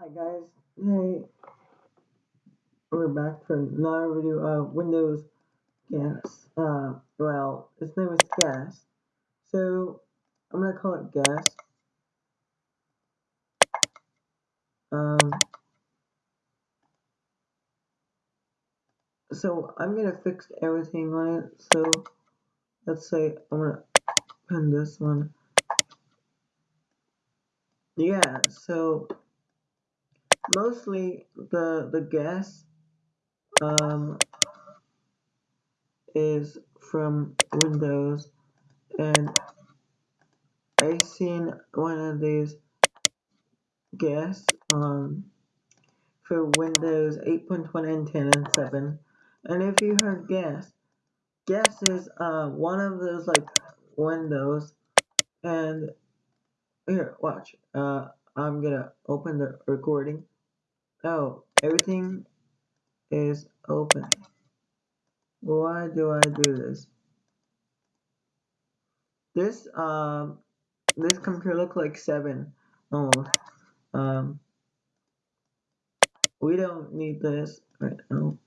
Hi guys, hey, we're back for another video of Windows Gas. Uh, well, its name is Gas, so I'm gonna call it Gas. Um, so I'm gonna fix everything on it. So let's say I'm gonna pin this one. Yeah, so mostly the the gas um is from Windows. And I seen one of these gas um for Windows 8.1 and 10 and 7 and if you heard gas gas is uh one of those like windows. And here watch uh I'm gonna open the recording oh everything is open why do I do this This um this computer look like seven almost. Um we don't need this right now.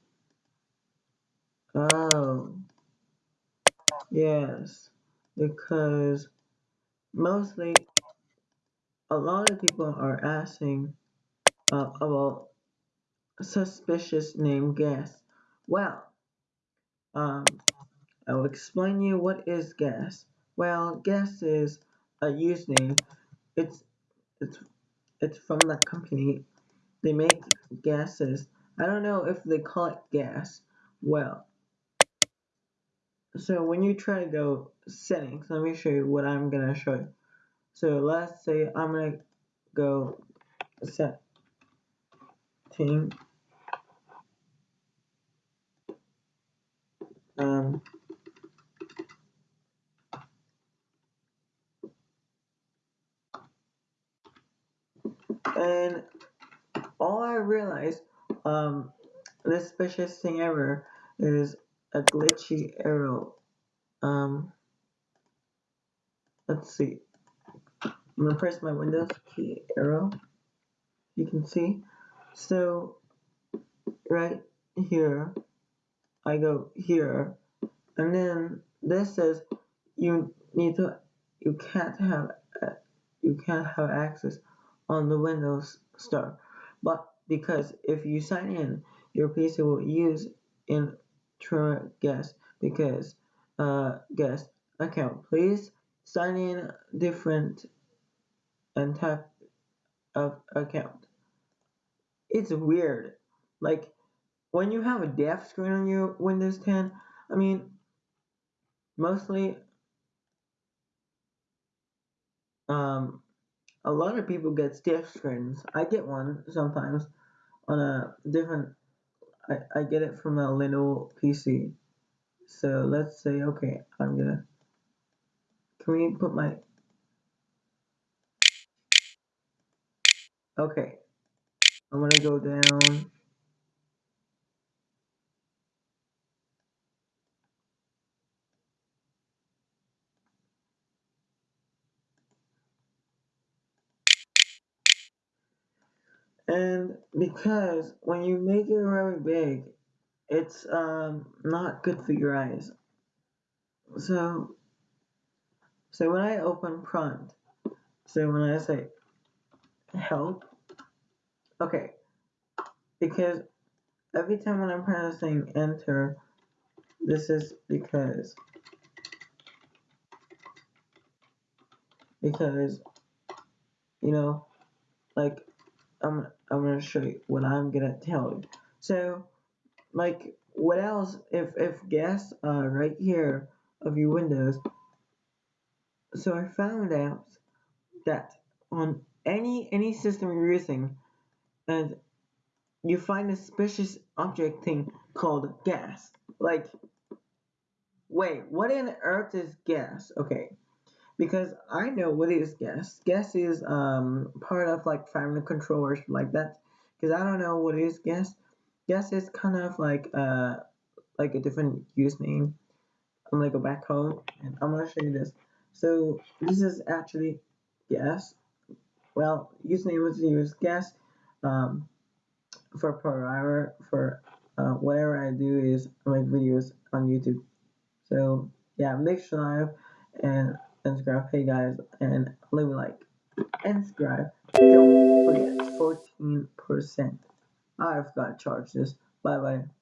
Oh yes. Because mostly a lot of people are asking uh, about suspicious name gas. Well, um I'll explain you what is gas. Well, gas is a username. It's it's it's from that company They make gases. I don't know if they call it gas. Well, so when you try to go settings, let me show you what I'm gonna show you. So let's say I'm gonna go set setting. Um, and all I realized, um, the suspicious thing ever is a glitchy arrow. Um, let's see. I'm gonna press my Windows key arrow. You can see. So right here, I go here, and then this says you need to, you can't have, you can't have access on the Windows Store, but because if you sign in, your PC will use Intruder guest because uh guest account. Please sign in different and type of account. It's weird, like when you have a deaf screen on your Windows 10, I mean, mostly, um, a lot of people get deaf screens. I get one sometimes on a different. I, I get it from a Lenovo PC. So let's say, okay, I'm gonna. Can we put my. Okay. I'm gonna go down. And because when you make it very big, it's um not good for your eyes. So so when I open prompt, so when I say help, okay, because every time when I'm pressing enter, this is because because you know like I'm I'm gonna show you what I'm gonna tell you. So like what else if if gas uh right here of your windows? So I found out that on any any system you're using and you find a suspicious object thing called gas. Like wait what in earth is gas? Okay because I know what is gas gas is um part of like family controllers like that because I don't know what is gas gas is kind of like uh like a different username I'm gonna go back home and I'm gonna show you this. So this is actually gas. Well, username was used gas. um, for per hour for uh, whatever I do is make videos on YouTube. So yeah, make sure i and subscribe. Hey guys, and leave a like and subscribe. Don't forget 14%. I forgot to charge this. Bye bye.